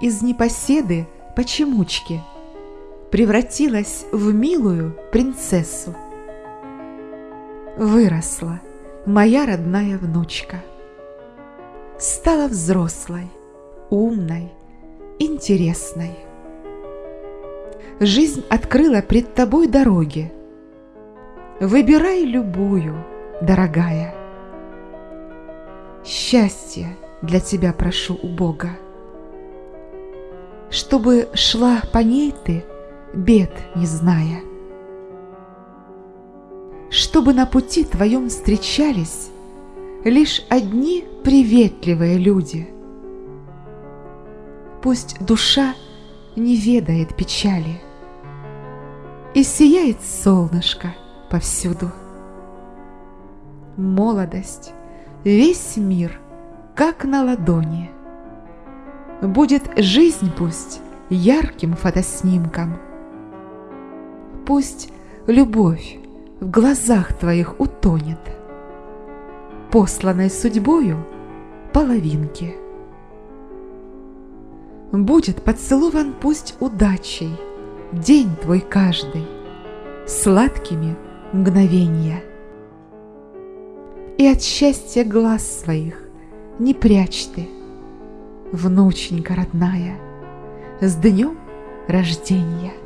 из непоседы почемучки превратилась в милую принцессу. Выросла моя родная внучка. Стала взрослой, умной, интересной. Жизнь открыла пред тобой дороги. Выбирай любую, дорогая. Счастье для тебя прошу у Бога. Чтобы шла по ней ты, бед не зная. Чтобы на пути твоем встречались Лишь одни приветливые люди. Пусть душа не ведает печали, И сияет солнышко повсюду. Молодость, весь мир, как на ладони. Будет жизнь пусть ярким фотоснимком. Пусть любовь в глазах твоих утонет, Посланной судьбою половинки. Будет поцелован пусть удачей День твой каждый, сладкими мгновенья. И от счастья глаз своих не прячь ты, Внученька родная, с днем рождения.